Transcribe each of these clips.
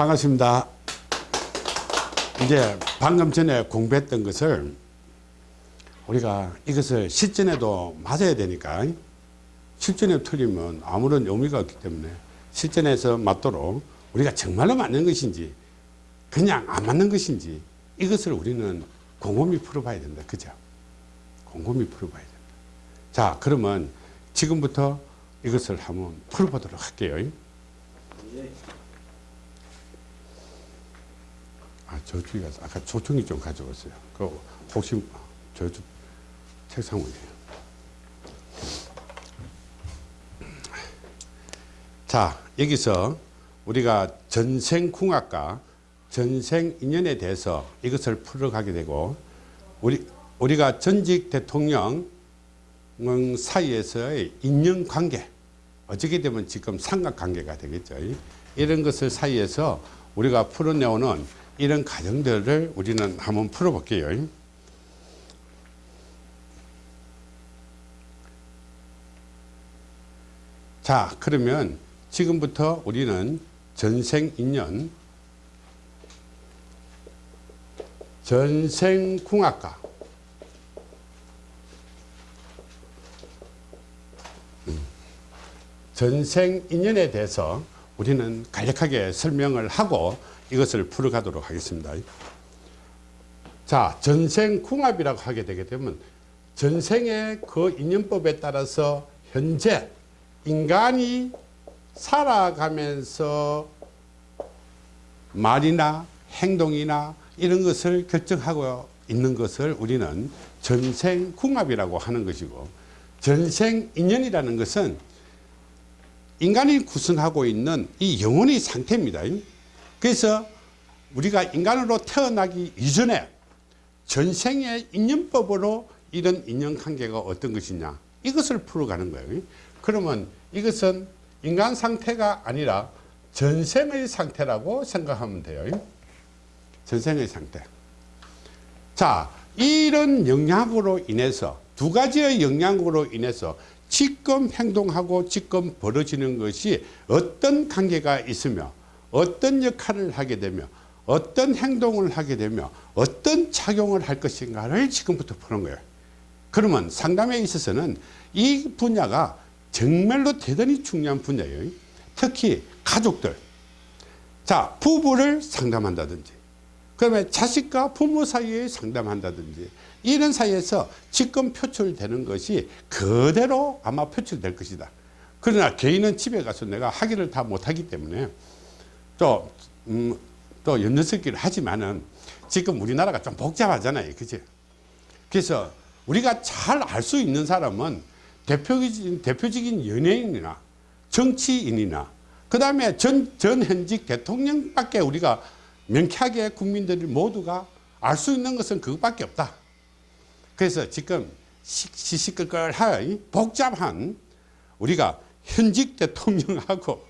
반갑습니다. 이제 방금 전에 공부했던 것을 우리가 이것을 실전에도 맞아야 되니까 실전에 틀리면 아무런 의미가 없기 때문에 실전에서 맞도록 우리가 정말로 맞는 것인지 그냥 안 맞는 것인지 이것을 우리는 곰곰이 풀어봐야 된다. 그죠? 곰곰이 풀어봐야 된다. 자, 그러면 지금부터 이것을 한번 풀어보도록 할게요. 아, 저쪽에 가서 아까 조청이 좀 가져왔어요. 그 혹시 저쪽 책상 위에. 자, 여기서 우리가 전생궁합과 전생인연에 대해서 이것을 풀어가게 되고 우리 우리가 전직 대통령 사이에서의 인연관계 어떻게 되면 지금 삼각관계가 되겠죠. 이런 것을 사이에서 우리가 풀어내오는 이런 과정들을 우리는 한번 풀어볼게요. 자 그러면 지금부터 우리는 전생인연 전생궁합과 음, 전생인연에 대해서 우리는 간략하게 설명을 하고 이것을 풀어가도록 하겠습니다. 자, 전생궁합이라고 하게 되게 되면 전생의 그 인연법에 따라서 현재 인간이 살아가면서 말이나 행동이나 이런 것을 결정하고 있는 것을 우리는 전생궁합이라고 하는 것이고 전생인연이라는 것은 인간이 구성하고 있는 이 영혼의 상태입니다. 그래서 우리가 인간으로 태어나기 이전에 전생의 인연법으로 이런 인연관계가 어떤 것이냐 이것을 풀어가는 거예요. 그러면 이것은 인간 상태가 아니라 전생의 상태라고 생각하면 돼요. 전생의 상태. 자, 이런 영향으로 인해서 두 가지의 영향으로 인해서 지금 행동하고 지금 벌어지는 것이 어떤 관계가 있으며 어떤 역할을 하게 되며 어떤 행동을 하게 되며 어떤 작용을 할 것인가를 지금부터 푸는 거예요. 그러면 상담에 있어서는 이 분야가 정말로 대단히 중요한 분야예요. 특히 가족들. 자, 부부를 상담한다든지 그다음에 자식과 부모 사이에 상담한다든지 이런 사이에서 지금 표출되는 것이 그대로 아마 표출될 것이다. 그러나 개인은 집에 가서 내가 하기를 다 못하기 때문에 또, 음, 또 연녀석기를 하지만은 지금 우리나라가 좀 복잡하잖아요. 그지? 그래서 우리가 잘 알 수 있는 사람은 대표적인, 대표적인 연예인이나 정치인이나 그 다음에 전, 전 현직 대통령밖에 우리가 명쾌하게 국민들이 모두가 알 수 있는 것은 그것밖에 없다. 그래서 지금 시시끌끌한 복잡한 우리가 현직 대통령하고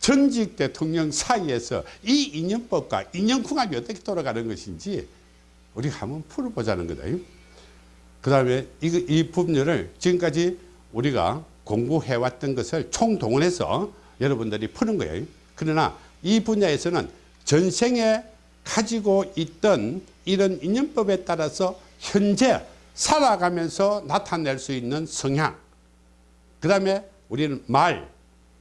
전직 대통령 사이에서 이 인연법과 인연궁합이 어떻게 돌아가는 것인지 우리가 한번 풀어보자는 거다. 그 다음에 이, 이 부분을 지금까지 우리가 공부해왔던 것을 총동원해서 여러분들이 푸는 거예요. 그러나 이 분야에서는 전생에 가지고 있던 이런 인연법에 따라서 현재 살아가면서 나타낼 수 있는 성향 그 다음에 우리는 말,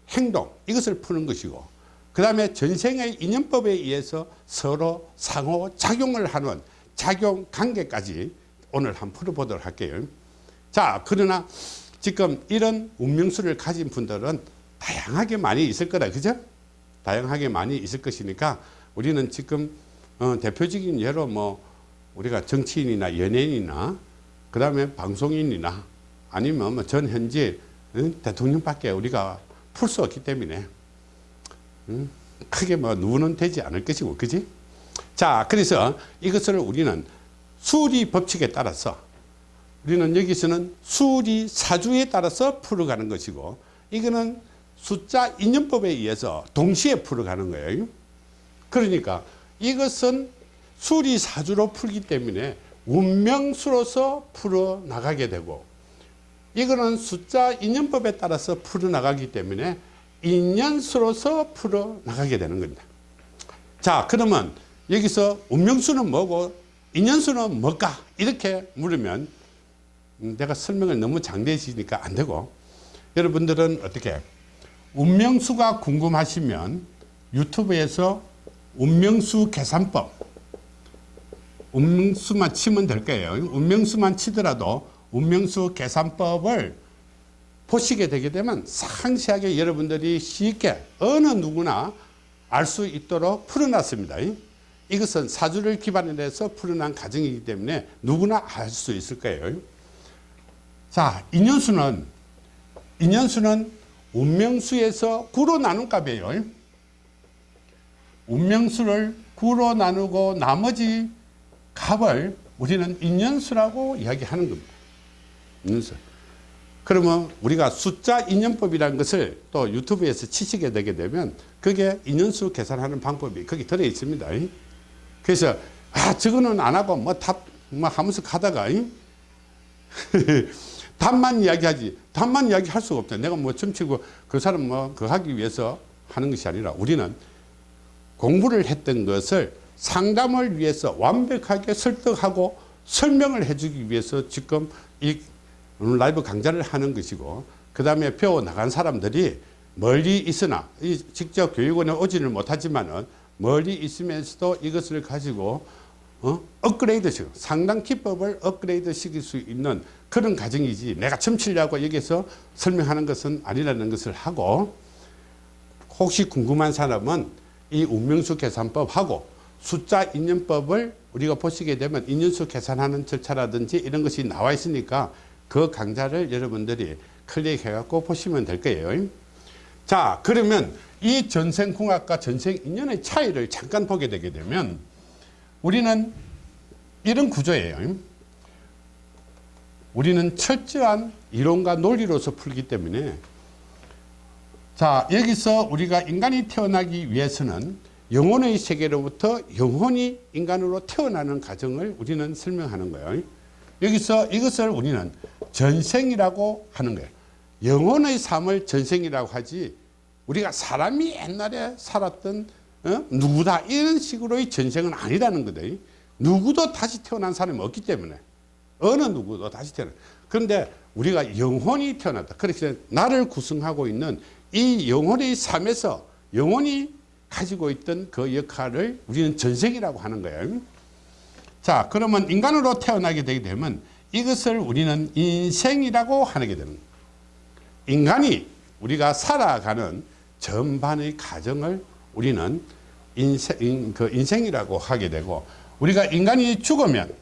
행동 이것을 푸는 것이고 그 다음에 전생의 인연법에 의해서 서로 상호작용을 하는 작용 관계까지 오늘 한번 풀어보도록 할게요. 자 그러나 지금 이런 운명수를 가진 분들은 다양하게 많이 있을 거다 그죠? 다양하게 많이 있을 것이니까 우리는 지금 어, 대표적인 예로 뭐 우리가 정치인이나 연예인이나 그 다음에 방송인이나 아니면 뭐전 응? 대통령밖에 우리가 풀 수 없기 때문에 응? 크게 뭐 누구는 되지 않을 것이고 그지 자 그래서 이것을 우리는 수리 법칙에 따라서 우리는 여기서는 수리 사주에 따라서 풀어가는 것이고 이거는 숫자 인연법에 의해서 동시에 풀어가는 거예요 그러니까 이것은 수리 사주로 풀기 때문에 운명수로서 풀어나가게 되고 이거는 숫자 인연법에 따라서 풀어나가기 때문에 인연수로서 풀어나가게 되는 겁니다. 자 그러면 여기서 운명수는 뭐고 인연수는 뭘까 이렇게 물으면 음, 내가 설명을 너무 장대해지니까 안 되고 여러분들은 어떻게 운명수가 궁금하시면 유튜브에서 운명수 계산법 운명수만 치면 될 거예요. 운명수만 치더라도 운명수 계산법을 보시게 되게 되면 상세하게 여러분들이 쉽게 어느 누구나 알 수 있도록 풀어놨습니다. 이것은 사주를 기반으로 해서 풀어난 과정이기 때문에 누구나 알 수 있을 거예요. 자 인연수는 인연수는 운명수에서 구로 나눈 값이에요. 운명수를 구로 나누고 나머지 값을 우리는 인연수라고 이야기하는 겁니다. 인연수 그러면 우리가 숫자 인연법이라는 것을 또 유튜브에서 치시게 되게 되면 그게 인연수 계산하는 방법이 거기 들어 있습니다. 그래서 아 저거는 안 하고 뭐답뭐 하면서 가다가 답만 이야기하지. 답만 이야기할 수가 없다. 내가 뭐 점치고 그 사람 뭐 그 하기 위해서 하는 것이 아니라 우리는 공부를 했던 것을 상담을 위해서 완벽하게 설득하고 설명을 해주기 위해서 지금 이 라이브 강좌를 하는 것이고 그 다음에 배워나간 사람들이 멀리 있으나 직접 교육원에 오지는 못하지만 멀리 있으면서도 이것을 가지고 어? 업그레이드 시고 상당 기법을 업그레이드 시킬 수 있는 그런 과정이지 내가 첨치려고 여기서 설명하는 것은 아니라는 것을 하고 혹시 궁금한 사람은 이 운명수 계산법하고 숫자 인연법을 우리가 보시게 되면 인연수 계산하는 절차라든지 이런 것이 나와 있으니까 그 강좌를 여러분들이 클릭해 갖고 보시면 될 거예요. 자 그러면 이 전생궁합과 전생인연의 차이를 잠깐 보게 되게 되면 우리는 이런 구조예요. 우리는 철저한 이론과 논리로서 풀기 때문에 자 여기서 우리가 인간이 태어나기 위해서는 영혼의 세계로부터 영혼이 인간으로 태어나는 과정을 우리는 설명하는 거예요. 여기서 이것을 우리는 전생이라고 하는 거예요. 영혼의 삶을 전생이라고 하지 우리가 사람이 옛날에 살았던 어? 누구다 이런 식으로의 전생은 아니라는 거다. 누구도 다시 태어난 사람이 없기 때문에. 어느 누구도 다시 태어나. 그런데 우리가 영혼이 태어났다. 그렇게 나를 구성하고 있는 이 영혼의 삶에서 영혼이 가지고 있던 그 역할을 우리는 전생이라고 하는 거예요. 자 그러면 인간으로 태어나게 되게 되면 이것을 우리는 인생이라고 하게 되는 인간이 우리가 살아가는 전반의 가정을 우리는 인생, 그 인생이라고 하게 되고 우리가 인간이 죽으면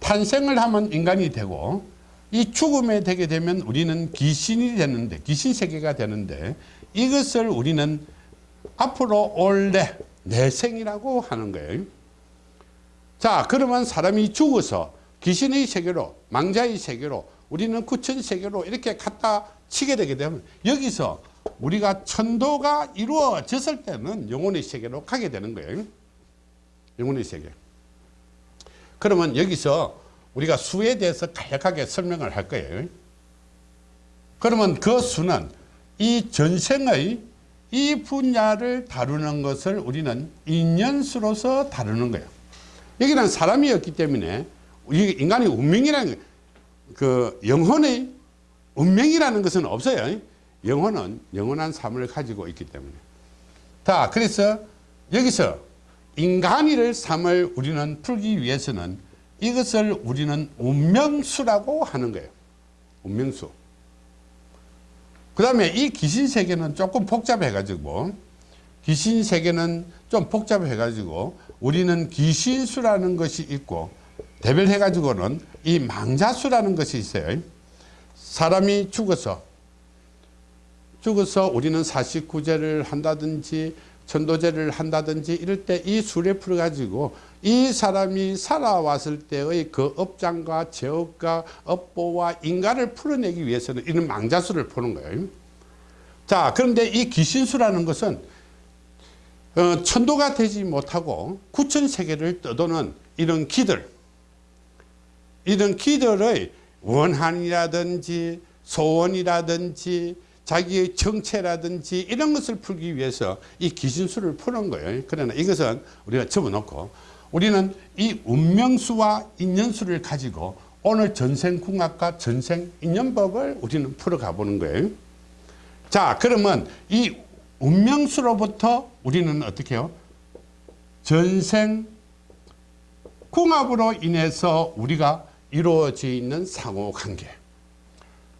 탄생을 하면 인간이 되고 이 죽음에 되게 되면 우리는 귀신이 되는데 귀신 세계가 되는데 이것을 우리는 앞으로 올래 내 생이라고 하는 거예요. 자 그러면 사람이 죽어서 귀신의 세계로 망자의 세계로 우리는 구천 세계로 이렇게 갖다 치게 되게 되면 여기서 우리가 천도가 이루어졌을 때는 영혼의 세계로 가게 되는 거예요. 영혼의 세계. 그러면 여기서 우리가 수에 대해서 간략하게 설명을 할 거예요. 그러면 그 수는 이 전생의 이 분야를 다루는 것을 우리는 인연수로서 다루는 거예요. 여기는 사람이었기 때문에 인간이 운명이라는 그 영혼의 운명이라는 것은 없어요. 영혼은 영원한 삶을 가지고 있기 때문에. 자 그래서 여기서 인간이를 삶을 우리는 풀기 위해서는 이것을 우리는 운명수라고 하는 거예요. 운명수 그 다음에 이 귀신 세계는 조금 복잡해 가지고 귀신 세계는 좀 복잡해 가지고 우리는 귀신수라는 것이 있고 대별해 가지고는 이 망자수라는 것이 있어요. 사람이 죽어서 죽어서 우리는 사식구제를 한다든지 천도제를 한다든지 이럴 때 이 수레 풀어 가지고 이 사람이 살아왔을 때의 그 업장과 제업과 업보와 인간을 풀어내기 위해서는 이런 망자수를 푸는 거예요. 자 그런데 이 귀신수라는 것은 어, 천도가 되지 못하고 구천세계를 떠도는 이런 기들. 이런 기들의 원한이라든지 소원이라든지 자기의 정체라든지 이런 것을 풀기 위해서 이 기신수를 푸는 거예요. 그러나 이것은 우리가 접어놓고 우리는 이 운명수와 인연수를 가지고 오늘 전생궁합과 전생인연법을 우리는 풀어가 보는 거예요. 자 그러면 이 운명수로부터 우리는 어떻게 해요? 전생 궁합으로 인해서 우리가 이루어져 있는 상호관계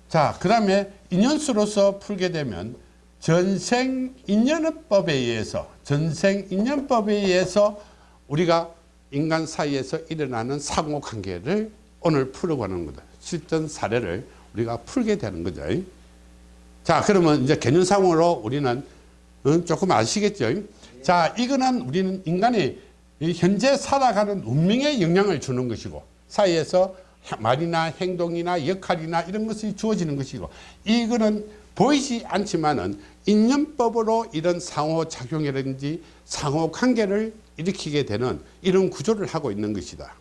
자 그 다음에 인연수로서 풀게 되면 전생인연법에 의해서 전생인연법에 의해서 우리가 인간 사이에서 일어나는 상호관계를 오늘 풀어가는 거다. 실전 사례를 우리가 풀게 되는 거죠. 자 그러면 이제 개념상으로 우리는 어, 조금 아시겠죠? 자 이거는 우리는 인간이 현재 살아가는 운명에 영향을 주는 것이고 사이에서 말이나 행동이나 역할이나 이런 것이 주어지는 것이고 이거는 보이지 않지만은 인연법으로 이런 상호작용이라든지 상호관계를 일으키게 되는 이런 구조를 하고 있는 것이다.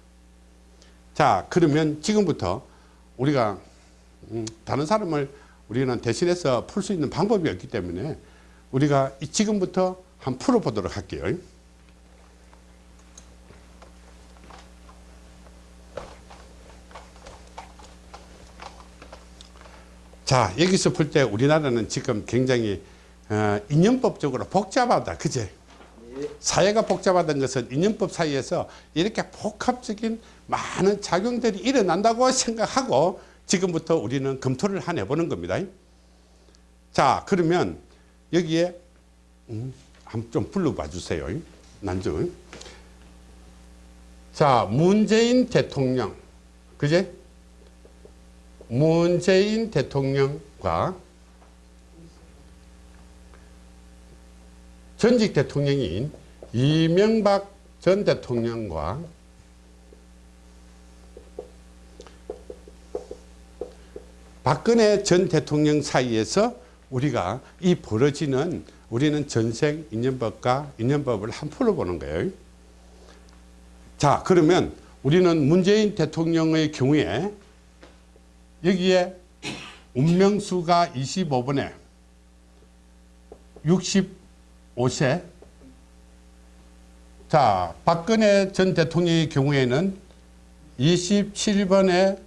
자 그러면 지금부터 우리가 음, 다른 사람을 우리는 대신해서 풀 수 있는 방법이 없기 때문에 우리가 지금부터 한번 풀어보도록 할게요 자 여기서 풀때 우리나라는 지금 굉장히 어, 인연법적으로 복잡하다. 그제? 사회가 복잡하다는 것은 인연법 사이에서 이렇게 복합적인 많은 작용들이 일어난다고 생각하고 지금부터 우리는 검토를 한 해보는 겁니다. 자 그러면 여기에 음, 한좀 불러봐 주세요. 난주 자 문재인 대통령. 그제 문재인 대통령과 전직 대통령인 이명박 전 대통령과 박근혜 전 대통령 사이에서 우리가 이 벌어지는 우리는 전생 인연법과 인연법을 한 풀어보는 거예요. 자 그러면 우리는 문재인 대통령의 경우에 여기에 운명수가 25번에 65세. 자 박근혜 전 대통령의 경우에는 27번에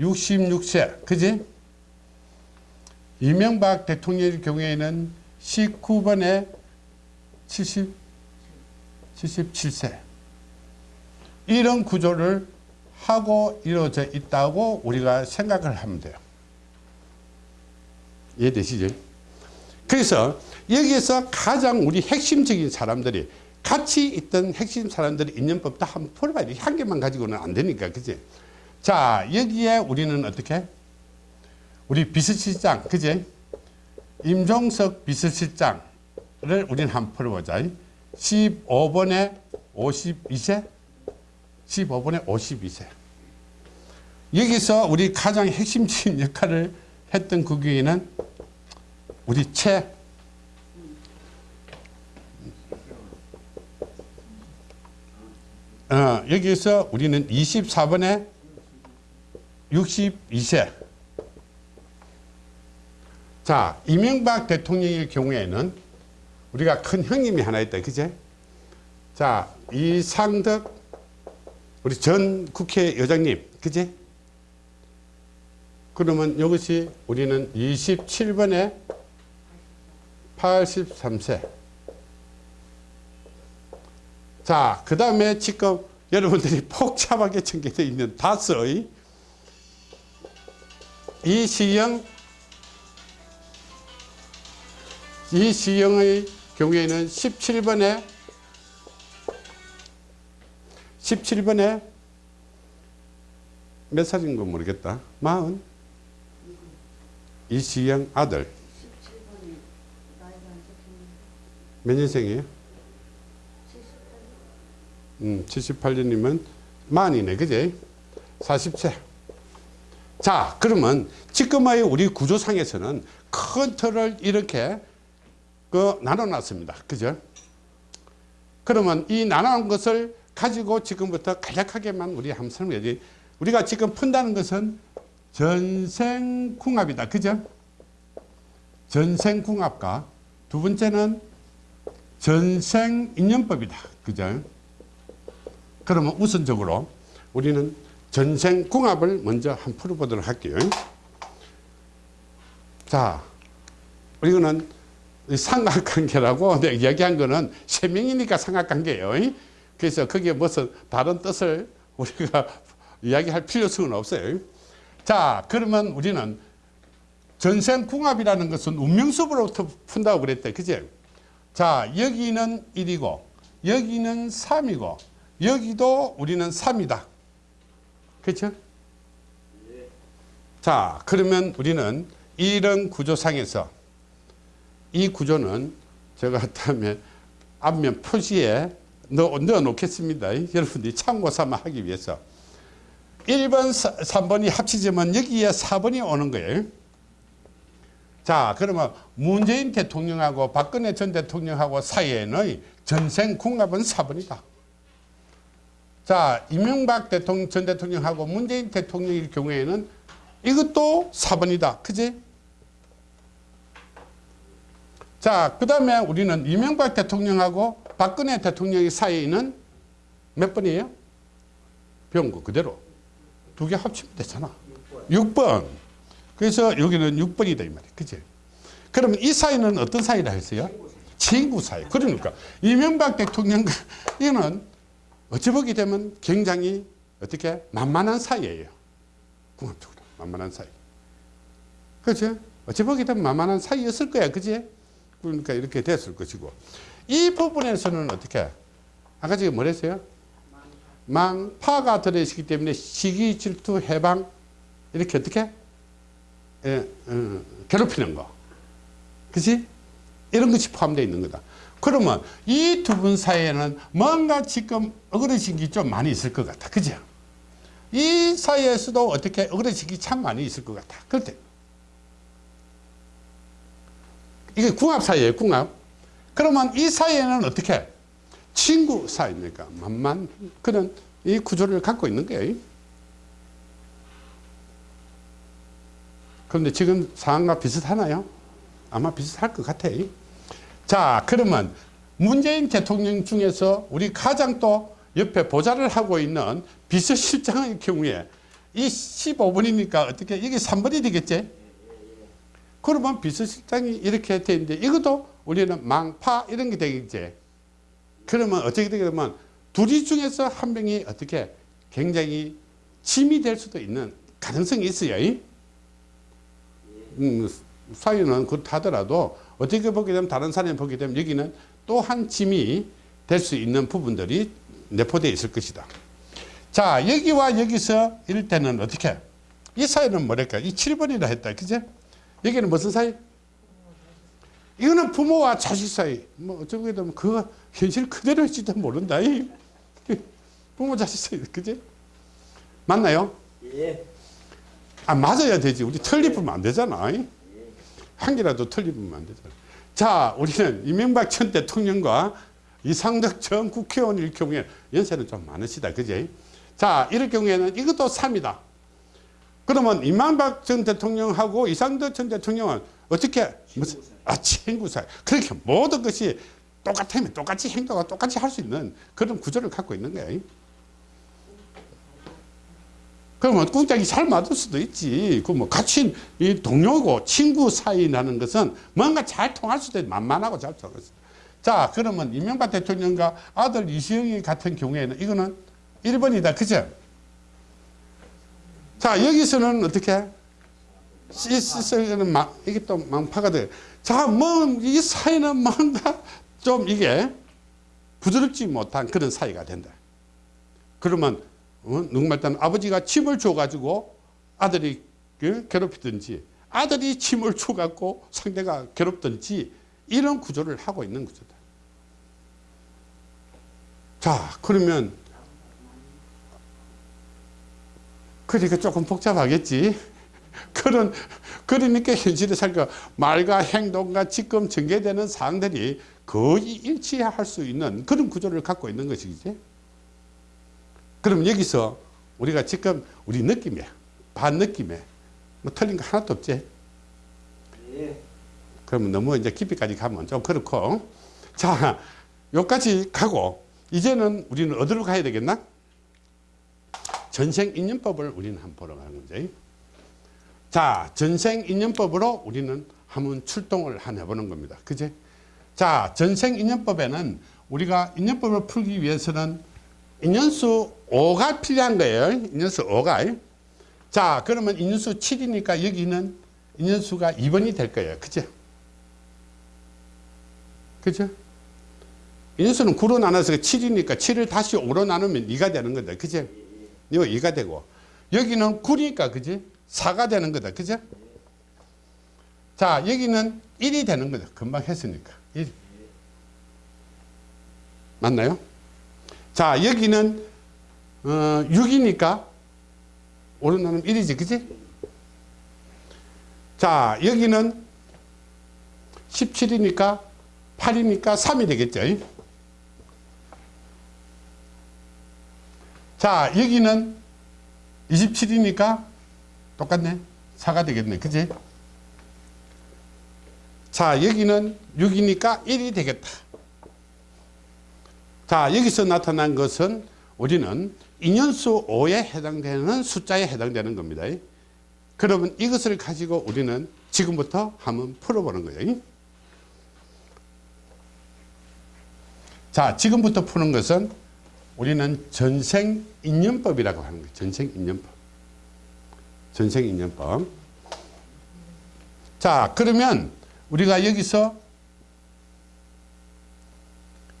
66세. 그지? 이명박 대통령의 경우에는 19번에 70, 77세. 이런 구조를 하고 이루어져 있다고 우리가 생각을 하면 돼요. 이해되시죠? 그래서 여기에서 가장 우리 핵심적인 사람들이 같이 있던 핵심 사람들의 인연법 다 한번 풀어봐야 돼. 한 개만 가지고는 안 되니까. 그지? 자, 여기에 우리는 어떻게? 우리 비서실장, 그지? 임종석 비서실장을 우리는 한번 풀어보자. 15번에 52세? 15번에 52세. 여기서 우리 가장 핵심적인 역할을 했던 그 교회는 우리 최 어, 여기서 우리는 24번에 62세. 자 이명박 대통령의 경우에는 우리가 큰 형님이 하나 있다 그제? 자 이상덕 우리 전 국회의장님 그제 그러면 이것이 우리는 27번에 83세. 자, 그 다음에 지금 여러분들이 복잡하게 전개되어 있는 다섯의 이시영 이시영의 경우에는 17번에 17번에 몇 살인 거 모르겠다. 마흔? 이시영 아들. 몇 년생이에요? 음, 78년이면 만이네 그지 40세. 자 그러면 지금의 우리 구조상에서는 큰 틀을 이렇게 그 나눠 놨습니다. 그죠? 그러면 이 나눠놓은 것을 가지고 지금부터 간략하게만 우리 한번 설명해 우리가 지금 푼다는 것은 전생궁합이다. 그죠? 전생궁합과 두 번째는 전생인연법이다. 그죠? 그러면 우선적으로 우리는 전생궁합을 먼저 한번 풀어보도록 할게요. 자, 이거는 삼각관계라고 내가 이야기한 거는 세 명이니까 삼각관계예요. 그래서 거기에 무슨 다른 뜻을 우리가 이야기할 필요성은 없어요. 자, 그러면 우리는 전생궁합이라는 것은 운명수로부터 푼다고 그랬대. 그지? 자, 여기는 1이고, 여기는 3이고, 여기도 우리는 3이다. 그렇죠? 자, 그러면 우리는 이런 구조상에서 이 구조는 제가 다음에 앞면 표지에 넣어, 넣어 놓겠습니다. 여러분들이 참고 삼아 하기 위해서. 1번, 3번이 합치지만 여기에 4번이 오는 거예요. 자, 그러면 문재인 대통령하고 박근혜 전 대통령하고 사이에는 전생 궁합은 4번이다. 자, 이명박 대통령, 전 대통령하고 문재인 대통령일 경우에는 이것도 4번이다. 그지? 자, 그 다음에 우리는 이명박 대통령하고 박근혜 대통령의 사이에는 몇 번이에요? 배운 거 그대로. 두 개 합치면 되잖아. 6번. 그래서 여기는 6번이다 이 말이야. 그지? 그러면 이 사이는 어떤 사이라 했어요? 친구 사이. 그러니까 이명박 대통령과 이거는 어찌 보게 되면 굉장히 어떻게 만만한 사이예요. 궁합적으로 만만한 사이. 그렇죠? 어찌 보게 되면 만만한 사이였을 거야. 그지? 그러니까 이렇게 됐을 것이고 이 부분에서는 어떻게? 아까 지금 뭐랬어요? 망파가 들어있기 때문에 시기 질투 해방 이렇게 어떻게? 예, 어, 괴롭히는 거. 그치? 이런 것이 포함되어 있는 거다. 그러면 이 두 분 사이에는 뭔가 지금 어그러진 게 좀 많이 있을 것 같아. 그죠? 이 사이에서도 어떻게 어그러진 게 참 많이 있을 것 같아. 그때. 이게 궁합 사이에요 궁합 그러면 이 사이에는 어떻게 친구 사이니까 만만 그런 이 구조를 갖고 있는 거예요 그런데 지금 상황과 비슷하나요? 아마 비슷할 것 같아요 자 그러면 문재인 대통령 중에서 우리 가장 또 옆에 보좌를 하고 있는 비서실장의 경우에 이 15분이니까 어떻게 이게 3번이 되겠지? 그러면 비서실장이 이렇게 돼 있는데 이것도 우리는 망파 이런 게 되겠지. 그러면 어떻게 되게 되면 둘이 중에서 한 명이 어떻게 굉장히 짐이 될 수도 있는 가능성이 있어요. 음, 사유는 그렇다더라도 어떻게 보게 되면 다른 사람이 보게 되면 여기는 또 한 짐이 될 수 있는 부분들이 내포되어 있을 것이다. 자 여기와 여기서 이럴 때는 어떻게 이 사이는 뭐랄까 이 7번이라 했다 그제 여기는 무슨 사이 이거는 부모와 자식 사이. 뭐 어쩌게 되면 그거 현실 그대로일지도 모른다 이. 부모 자식 사이 그지? 맞나요? 예. 아 맞아야 되지. 우리 틀리면 안 되잖아 한 개라도 틀리면 안 되잖아. 자 우리는 이명박 전 대통령과 이상덕 전 국회의원일 경우에 연세는 좀 많으시다 그지? 자 이럴 경우에는 이것도 3이다. 그러면 이명박 전 대통령하고 이상덕 전 대통령은 어떻게 무슨 아 친구 사이 그렇게 모든 것이 똑같으면 똑같이 행동하고 똑같이 할 수 있는 그런 구조를 갖고 있는 거예요 그러면 꿍짝이 잘 맞을 수도 있지. 그뭐 같이 이 동료고 친구 사이라는 것은 뭔가 잘 통할 수도 있고 만만하고 잘 통할 수 자, 그러면 이명박 대통령과 아들 이시영이 같은 경우에는 이거는 1번이다. 그죠? 자, 여기서는 어떻게? 시스는 막, 이게 또 망파가 돼. 자, 뭐, 이 사이는 뭔가 좀 이게 부드럽지 못한 그런 사이가 된다. 그러면 어? 누구말 따는 아버지가 침을 줘가지고 아들이 그 괴롭히든지 아들이 침을 줘갖고 상대가 괴롭든지 이런 구조를 하고 있는 구조다. 자 그러면 그러니까 조금 복잡하겠지. 그런 그러니까 현실에 살까 말과 행동과 지금 전개되는 사항들이 거의 일치할 수 있는 그런 구조를 갖고 있는 것이지. 그럼 여기서 우리가 지금 우리 느낌에 반 느낌에 뭐 틀린 거 하나도 없지 예. 그러면 너무 이제 깊이까지 가면 좀 그렇고. 자, 여기까지 가고, 이제는 우리는 어디로 가야 되겠나? 전생인연법을 우리는 한번 보러 가는 거죠. 자, 전생인연법으로 우리는 한번 출동을 한 해보는 겁니다. 그제? 자, 전생인연법에는 우리가 인연법을 풀기 위해서는 인연수 5가 필요한 거예요. 인연수 5가. 자, 그러면 인연수 7이니까 여기는 인연수가 2번이 될 거예요. 그죠? 그죠? 인연수는 9로 나눠서 7이니까 7을 다시 5로 나누면 2가 되는 거다. 그죠? 이거 2가 되고. 여기는 9니까, 그지? 4가 되는 거다. 그죠? 자, 여기는 1이 되는 거다. 금방 했으니까. 1. 맞나요? 자, 여기는 어, 6이니까 오른 나는 1이지. 그지? 자, 여기는 17이니까 8이니까 3이 되겠죠. 자, 여기는 27이니까 똑같네. 4가 되겠네. 그지? 자, 여기는 6이니까 1이 되겠다. 자, 여기서 나타난 것은 우리는 인연수 5에 해당되는 숫자에 해당되는 겁니다. 그러면 이것을 가지고 우리는 지금부터 한번 풀어보는 거예요. 자, 지금부터 푸는 것은 우리는 전생인연법이라고 하는 거예요. 전생인연법. 전생인연법. 자, 그러면 우리가 여기서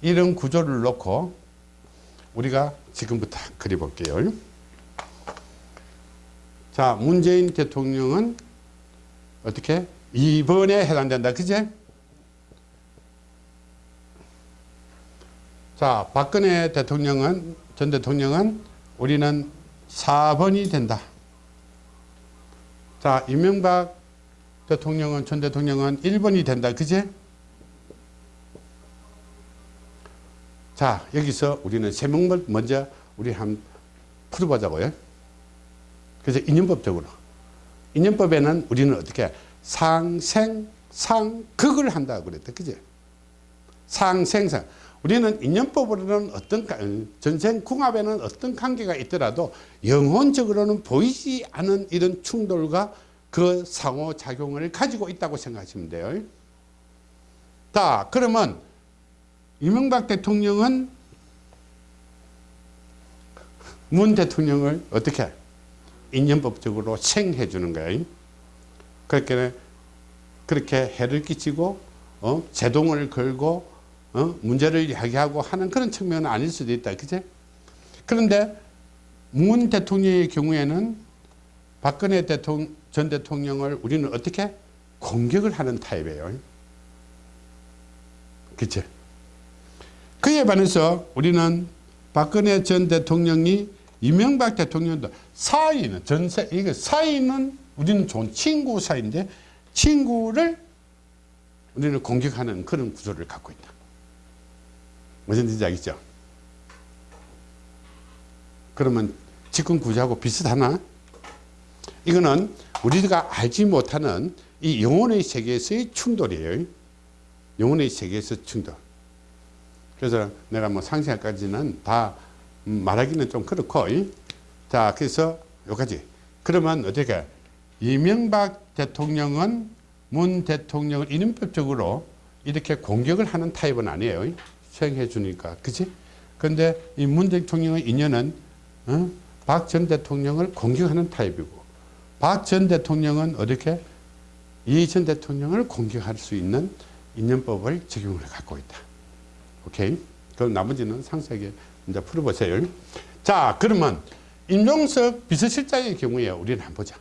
이런 구조를 놓고 우리가 지금부터 그려볼게요. 자, 문재인 대통령은 어떻게? 2번에 해당된다. 그제? 자, 박근혜 대통령은, 전 대통령은 우리는 4번이 된다. 자, 이명박 대통령은, 전 대통령은 1번이 된다. 그제? 자, 여기서 우리는 세명을 먼저 우리 한 풀어보자고요. 그래서 인연법적으로. 인연법에는 우리는 어떻게 상생, 상극을 한다고 그랬다. 그죠? 상생상. 우리는 인연법으로는 어떤, 전생궁합에는 어떤 관계가 있더라도 영혼적으로는 보이지 않은 이런 충돌과 그 상호작용을 가지고 있다고 생각하시면 돼요. 자, 그러면 이명박 대통령은 문 대통령을 어떻게 인연법적으로 생해 주는 거예요. 그렇게 그렇게 해를 끼치고 어? 제동을 걸고 어? 문제를 야기하고 하는 그런 측면은 아닐 수도 있다. 그제? 그런데 문 대통령의 경우에는 박근혜 대통령, 전 대통령을 우리는 어떻게 공격을 하는 타입이에요. 그치? 그에 반해서 우리는 박근혜 전 대통령이 이명박 대통령도 사이는 전세 이게 사이는 우리는 좋은 친구 사이인데 친구를 우리는 공격하는 그런 구조를 갖고 있다. 무슨 뜻인지 알겠죠? 그러면 지금 구조하고 비슷하나? 이거는 우리가 알지 못하는 이 영혼의 세계에서의 충돌이에요. 영혼의 세계에서 충돌. 그래서 내가 뭐 상세까지는 다 말하기는 좀 그렇고 자 그래서 여기까지 그러면 어떻게 이명박 대통령은 문 대통령을 이념법적으로 이렇게 공격을 하는 타입은 아니에요 수행해 주니까 그치 근데 이 문 대통령의 인연은 어? 박전 대통령을 공격하는 타입이고 박 전 대통령은 어떻게 이전 대통령을 공격할 수 있는 인연법을 적용을 갖고 있다 오케이. 그럼 나머지는 상세하게 이제 풀어보세요. 자, 그러면 임종석 비서실장의 경우에 우리는 한번 보자.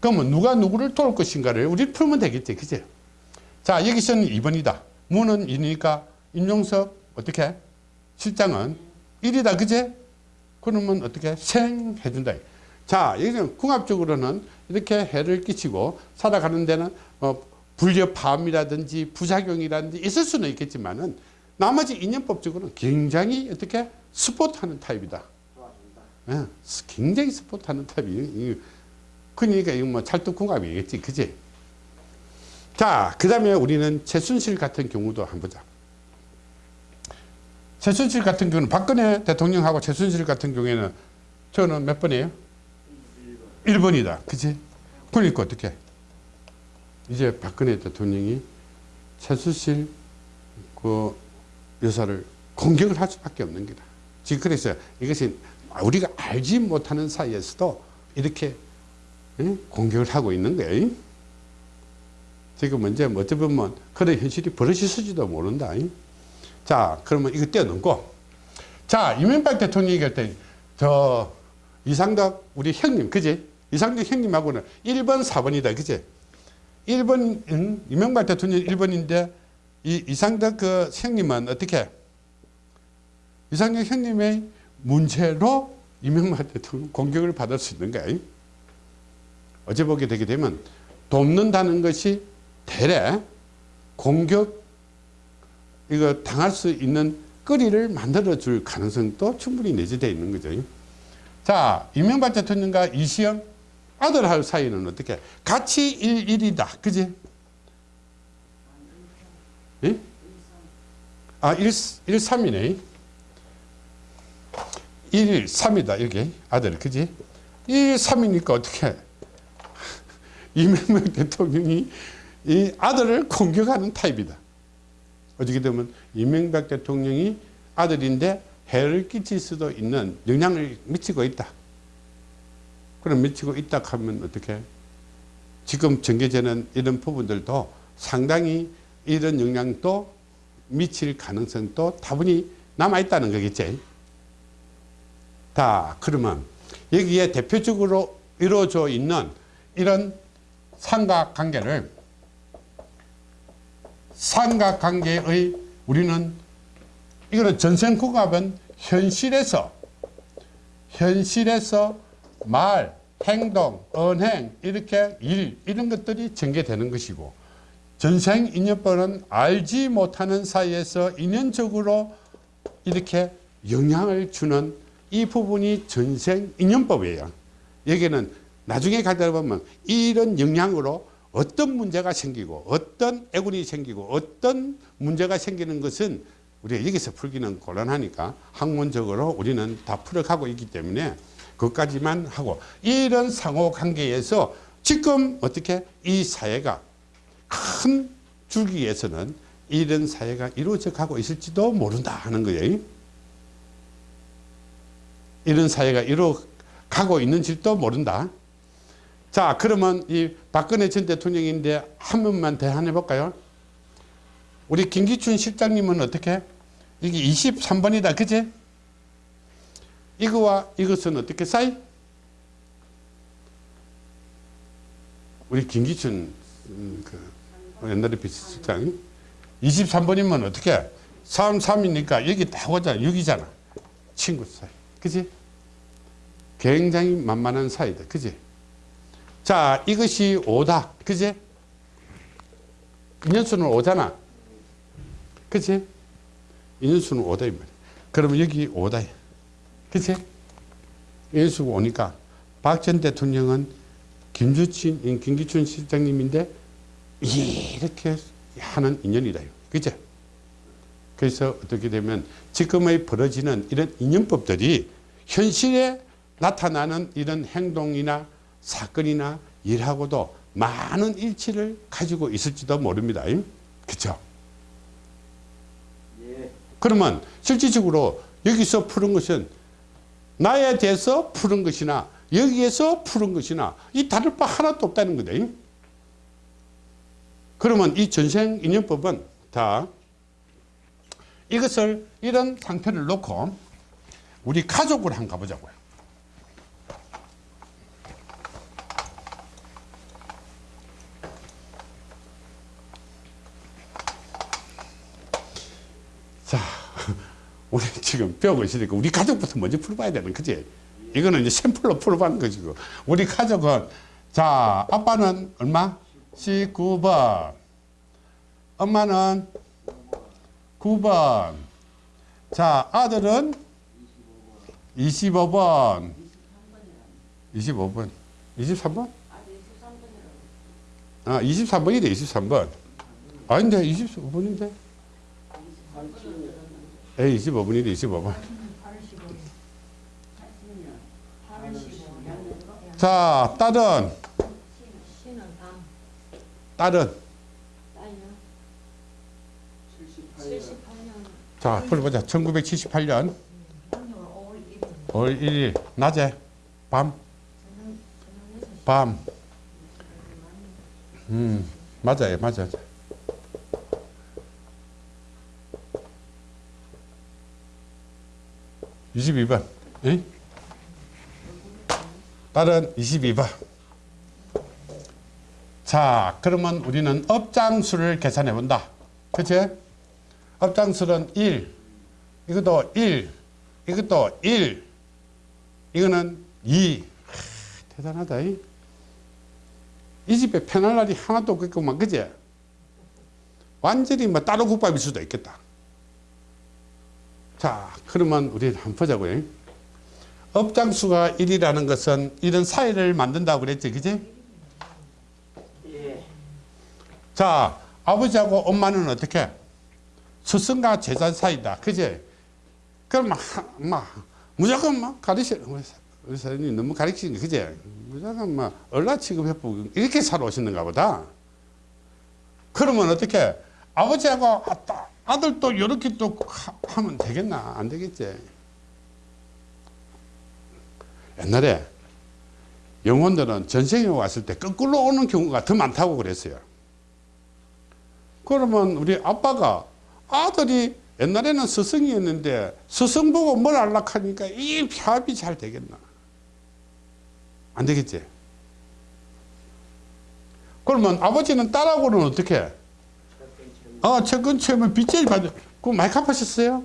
그러면 누가 누구를 도울 것인가를 우리 풀면 되겠지. 그죠? 자, 여기서는 2번이다. 무는 2니까 임종석 어떻게? 실장은 1이다. 그제? 그러면 어떻게? 생 해준다. 자, 여기는 궁합적으로는 이렇게 해를 끼치고 살아가는 데는 뭐 불협화음이라든지 부작용이라든지 있을 수는 있겠지만 은 나머지 인연법적으로는 굉장히 어떻게 스포트하는 타입이다. 예, 굉장히 스포트하는 타입이. 그러니까 이거 뭐 찰떡궁합이겠지, 그지? 자, 그 다음에 우리는 최순실 같은 경우도 한번 보자. 최순실 같은 경우는 박근혜 대통령하고 최순실 같은 경우에는 저는 몇 번이에요? 1번이다. 그치? 그러니까 어떻게? 이제 박근혜 대통령이 최순실 그 여사를 공격을 할 수밖에 없는 거다. 지금 그래서 이것이 우리가 알지 못하는 사이에서도 이렇게 응? 공격을 하고 있는 거예요. 지금 이제 뭐 어찌 보면 그런 현실이 벌어졌을지도 모른다. 자, 그러면 이거 떼어놓고. 자, 이명박 대통령이 얘기할 때, 저, 이상덕, 우리 형님, 그지? 이상덕 형님하고는 1번, 4번이다, 그지? 1번, 응? 이명박 대통령 1번인데, 이 이상덕 그 형님은 어떻게? 이상덕 형님의 문제로 이명박 대통령 공격을 받을 수 있는 거야. 어제 보게 되게 되면, 돕는다는 것이 대래 공격 이거 당할 수 있는 거리를 만들어 줄 가능성도 충분히 내재되어 있는 거죠. 자, 이명박 대통령과 이시영 아들하고 사이는 어떻게? 같이 1, 1이다. 그지? 예? 아, 1, 1, 3이네. 1, 3이다. 여기 아들. 그지? 1, 3이니까 어떻게? 이명박 대통령이 이 아들을 공격하는 타입이다. 어떻게 되면 이명박 대통령이 아들인데 해를 끼칠 수도 있는 영향을 미치고 있다. 그럼 미치고 있다 하면 어떻게? 지금 전개되는 이런 부분들도 상당히 이런 영향도 미칠 가능성도 다분히 남아있다는 거겠지. 다 그러면 여기에 대표적으로 이루어져 있는 이런 삼각관계를 삼각관계의 우리는 이거는 전생국합은 현실에서 현실에서 말, 행동, 언행 이렇게 일 이런 것들이 전개되는 것이고 전생인연법은 알지 못하는 사이에서 인연적으로 이렇게 영향을 주는 이 부분이 전생인연법이에요. 여기는 나중에 가다 보면 이런 영향으로 어떤 문제가 생기고 어떤 애군이 생기고 어떤 문제가 생기는 것은 우리가 여기서 풀기는 곤란하니까 학문적으로 우리는 다 풀어가고 있기 때문에 그것까지만 하고 이런 상호관계에서 지금 어떻게 이 사회가 큰 줄기에서는 이런 사회가 이루어져 가고 있을지도 모른다 하는 거예요. 이런 사회가 이루어 가고 있는지도 모른다. 자 그러면 이 박근혜 전 대통령인데 한 번만 대안해 볼까요? 우리 김기춘 실장님은 어떻게? 이게 23번이다 그제? 이거와 이것은 어떻게 사이? 우리 김기춘 음, 그 옛날에 비서실장 23번이면 어떻게? 3, 3이니까 여기 딱 오자 6이잖아 친구 사이 그지? 굉장히 만만한 사이다 그지? 자 이것이 5다 그지? 인연수는 5잖아 그치? 인연수는 5다 이 말이야 그러면 여기 5다 그치? 인연수가 오니까 박 전 대통령은 김주친, 김기춘 실장님인데 이렇게 하는 인연이다 그치? 그래서 어떻게 되면 지금의 벌어지는 이런 인연법들이 현실에 나타나는 이런 행동이나 사건이나 일하고도 많은 일치를 가지고 있을지도 모릅니다. 그렇죠? 예. 그러면 실질적으로 여기서 푸는 것은 나에 대해서 푸는 것이나 여기에서 푸는 것이나 이 다를 바 하나도 없다는 거다. 그러면 이 전생인연법은 다 이것을 이런 상태를 놓고 우리 가족을 한번 가보자고요. 자, 우리 지금 배우고 있으니까 우리 가족부터 먼저 풀어봐야 되는 거지. 이거는 이제 샘플로 풀어보는 것이고. 우리 가족은, 자, 아빠는 얼마? 19번. 엄마는 9번. 자, 아들은 25번. 25번. 23번? 아, 23번이래 23번 아닌데 25번인데 에 25번이래 25번 자 딸은? 딸은? 딸요 78년 78년 자 풀어보자. 1978년 5월 1일 5월 1일. 낮에? 밤? 저녁 저녁 6시 밤. 음, 맞아요, 맞아요. (22번) 에? 다른 (22번) 자 그러면 우리는 업장수를 계산해 본다. 그치? 업장수는 (1) 이것도 (1) 이것도 (1) 이거는 (2) 하, 대단하다 이. 이 집에 편할 날이 하나도 없겠구만 그제 완전히 뭐 따로 국밥일 수도 있겠다 자 그러면 우리 한번 보자고요. 업장수가 1이라는 것은 이런 사이를 만든다고 그랬지 그지? 예. 자 아버지하고 엄마는 어떻게? 스승과 제자 사이다 그지? 그럼 막, 막 무조건 막 가르쳐 우리 사- 사장님 너무 가르치는 게 그지? 무조건 막 얼라 취급해보고 이렇게 살아오시는가 보다. 그러면 어떻게? 아버지하고 아, 따- 아들도 이렇게 또 하- 하면 되겠나? 안 되겠지? 옛날에 영혼들은 전생에 왔을 때 거꾸로 오는 경우가 더 많다고 그랬어요. 그러면 우리 아빠가 아들이 옛날에는 스승이었는데 스승 보고 뭘 안락하니까 이 협이 잘 되겠나? 안 되겠지? 그러면 아버지는 딸하고는 어떻게 아, 채권 채면 빚제일 받을 그거 많이 갚으셨어요?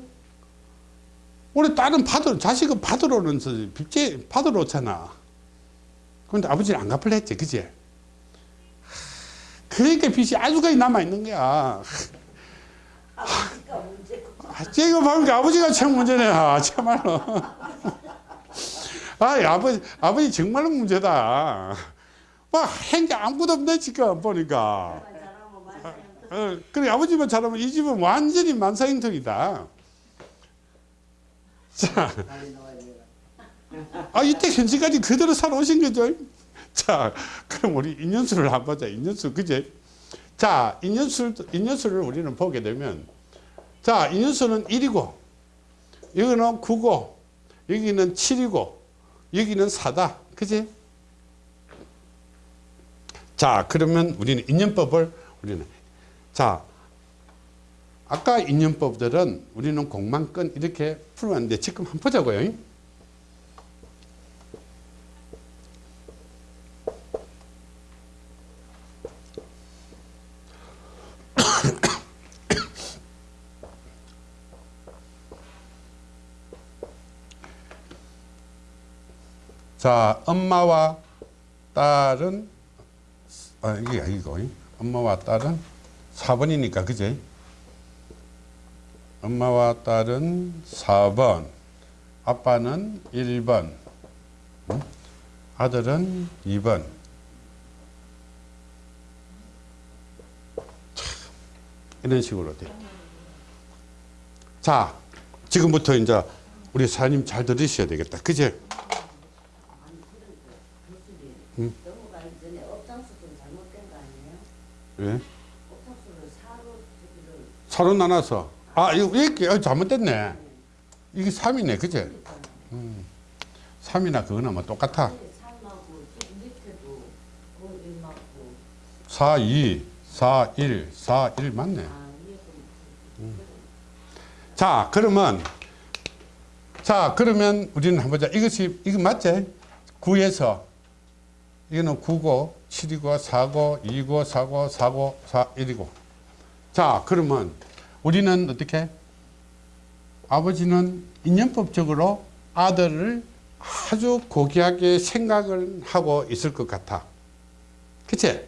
우리 딸은 받으러 자식은 받으러 오는 저 빚제 받으러 오잖아 그런데 아버지는 안 갚을래 했지 그지 그러니까 빚이 아주까지 남아있는 거야 아버지가 문제고 아, 이거 보니까 아버지가 참 문제네. 아, 참말로. 아, 아버지, 아버지 정말로 문제다. 뭐, 행자 아무것도 없네, 지금 보니까. 말하면 어, 그래, 아버지만 잘하면 이 집은 완전히 만사형통이다. 자. 아, 이때 현재까지 그대로 살아오신 거죠. 자, 그럼 우리 인연수를 한번 보자. 인연수, 그제? 자, 인연수, 인연수를 우리는 보게 되면, 자, 인연수는 1이고, 여기는 9고, 여기는 7이고, 여기는 4다. 그지? 자, 그러면 우리는 인연법을, 우리는, 자, 아까 인연법들은 우리는 공만권 이렇게 풀어왔는데 지금 한번 보자고요. 자, 엄마와 딸은 아, 이게 아니고 엄마와 딸은 4번이니까 그제? 엄마와 딸은 4번, 아빠는 1번, 응? 아들은 2번. 이런 식으로 돼. 자, 지금부터 이제 우리 사장님 잘 들으셔야 되겠다. 그제? 넘어가기 전에 업장수 좀 잘못된 거 아니에요? 왜? 업장수를 사로 저기를 서로 나눠서. 아, 이거 이렇게 어, 잘못됐네. 이게 3이네. 그제? 음. 3이나 그거나 뭐 똑같아. 삶하고 집 밑에도 그 일하고 4, 2, 4, 1, 4, 1 맞네. 좀 자, 그러면 자, 그러면 우리는 한번 보자. 이것이 이거 맞지? 9에서 이거는 9고 7이고 4고 2고 4고 4고 4 1이고. 자, 그러면 우리는 어떻게? 아버지는 인연법적으로 아들을 아주 고귀하게 생각을 하고 있을 것 같아. 그치?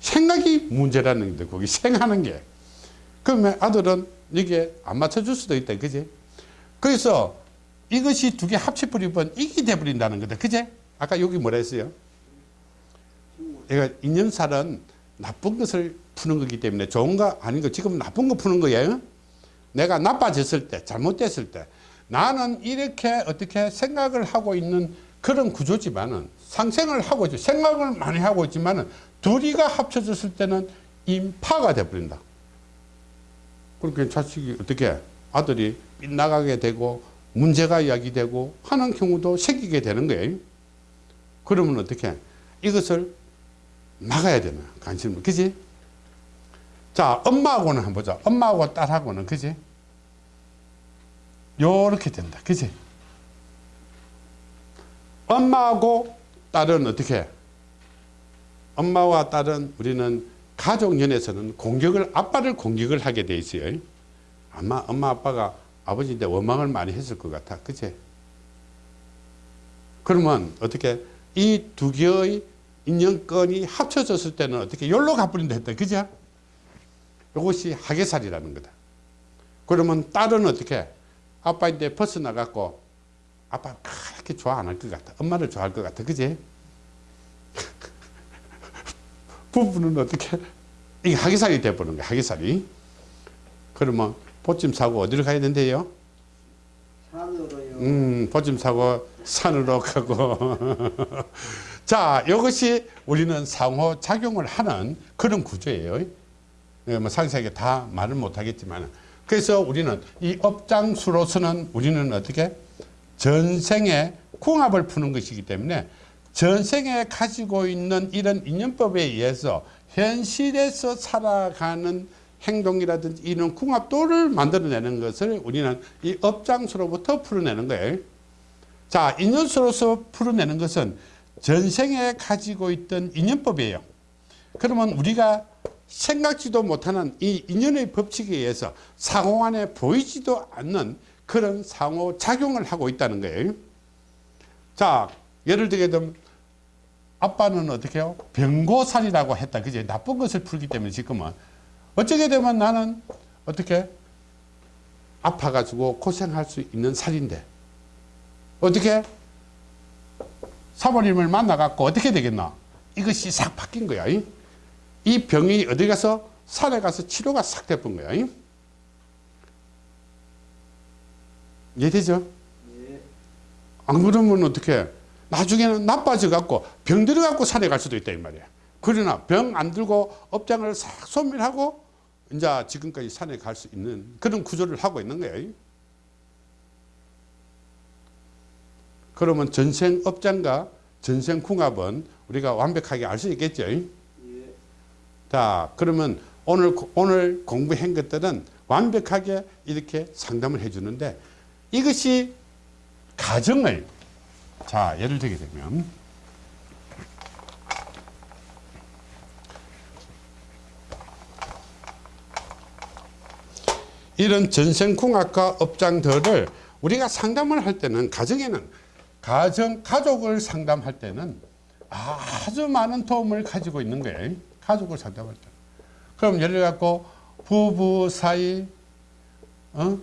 생각이 문제라는 게 거기 생하는 게. 그러면 아들은 이게 안 맞춰줄 수도 있다. 그지? 그래서 이것이 두 개 합쳐버리면 이게 돼버린다는 거다. 그제? 아까 여기 뭐라 했어요? 얘가 인연살은 나쁜 것을 푸는 거기 때문에 좋은 거 아닌 거 지금 나쁜 거 푸는 거예요. 내가 나빠졌을 때 잘못됐을 때 나는 이렇게 어떻게 생각을 하고 있는 그런 구조지만은 상생을 하고 있죠. 생각을 많이 하고 있지만은 둘이가 합쳐졌을 때는 인파가 돼버린다. 그렇게 자식이 어떻게 아들이 빗나가게 되고 문제가 이야기되고 하는 경우도 생기게 되는 거예요. 그러면 어떻게 이것을 막아야 되나 관심을 그지? 자 엄마하고는 한번 보자. 엄마하고 딸하고는 그지? 요렇게 된다. 그지? 엄마하고 딸은 어떻게? 엄마와 딸은 우리는 가족연에서는 공격을 아빠를 공격을 하게 돼 있어요. 아마 엄마 아빠가 아버지인데 원망을 많이 했을 것 같아. 그치? 그러면 어떻게 이 두 개의 인연권이 합쳐졌을 때는 어떻게 열로 가버린다 했다. 그죠? 이것이 하계살이라는 거다. 그러면 딸은 어떻게 아빠인데 벗어나갖고 아빠 그렇게 좋아 안 할 것 같아. 엄마를 좋아할 것 같아. 그지? 부부는 어떻게 이게 하계살이 돼버리는 거야. 하계살이. 그러면 보찜 사고 어디로 가야 된대요? 산으로요. 음, 보찜 사고 산으로 가고. 자, 이것이 우리는 상호 작용을 하는 그런 구조예요. 예, 뭐 상세하게 다 말을 못 하겠지만. 그래서 우리는 이 업장수로서는 우리는 어떻게 전생의 궁합을 푸는 것이기 때문에 전생에 가지고 있는 이런 인연법에 의해서 현실에서 살아가는 행동이라든지 이런 궁합도를 만들어내는 것을 우리는 이 업장수로부터 풀어내는 거예요. 자, 인연수로서 풀어내는 것은 전생에 가지고 있던 인연법이에요. 그러면 우리가 생각지도 못하는 이 인연의 법칙에 의해서 상호 안에 보이지도 않는 그런 상호 작용을 하고 있다는 거예요. 자, 예를 들게 되면 아빠는 어떻게 해요? 병고살이라고 했다. 그제 나쁜 것을 풀기 때문에 지금은 어쩌게 되면 나는 어떻게 아파가지고 고생할 수 있는 살인데 어떻게 사모님을 만나갖고 어떻게 되겠나? 이것이 싹 바뀐 거야. 이? 이 병이 어디 가서 산에 가서 치료가 싹 돼본 거야. 이? 이해되죠? 예. 안 그러면 어떻게 나중에는 나빠져 갖고 병 들어 갖고 산에 갈 수도 있다 이 말이야. 그러나 병 안 들고 업장을 싹 소멸하고 이제 지금까지 산에 갈 수 있는 그런 구조를 하고 있는 거예요. 그러면 전생 업장과 전생 궁합은 우리가 완벽하게 알 수 있겠죠. 예. 자, 그러면 오늘 오늘 공부한 것들은 완벽하게 이렇게 상담을 해 주는데 이것이 가정을 자, 예를 들게 되면 이런 전생궁합과 업장들을 우리가 상담을 할 때는 가정에는 가정 가족을 상담할 때는 아주 많은 도움을 가지고 있는 거예요. 가족을 상담할 때. 그럼 예를 갖고 부부 사이, 어?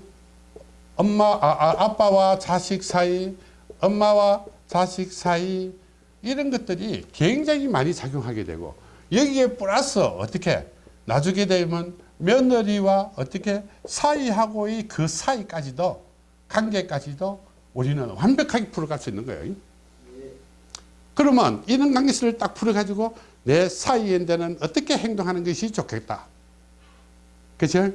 엄마, 아, 아, 아 빠와 자식 사이, 엄마와 자식 사이 이런 것들이 굉장히 많이 작용하게 되고 여기에 플러스 어떻게 나중에 되면 며느리와 어떻게 사이하고의 그 사이까지도 관계까지도 우리는 완벽하게 풀어갈 수 있는 거예요. 그러면 이런 관계를 딱 풀어가지고 내 사이인데는 어떻게 행동하는 것이 좋겠다. 그죠?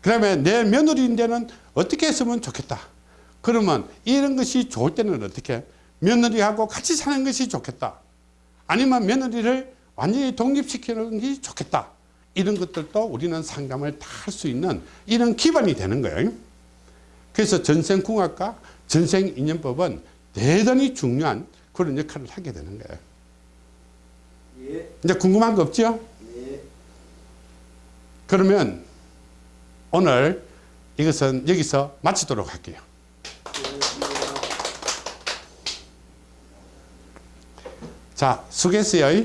그 다음에 내 며느리인데는 어떻게 했으면 좋겠다. 그러면 이런 것이 좋을 때는 어떻게? 며느리하고 같이 사는 것이 좋겠다. 아니면 며느리를 완전히 독립시키는 것이 좋겠다. 이런 것들도 우리는 상담을 다 할 수 있는 이런 기반이 되는 거예요. 그래서 전생궁합과 전생인연법은 대단히 중요한 그런 역할을 하게 되는 거예요. 예. 이제 궁금한 거 없죠? 예. 그러면 오늘 이것은 여기서 마치도록 할게요. 자, 수고했어요.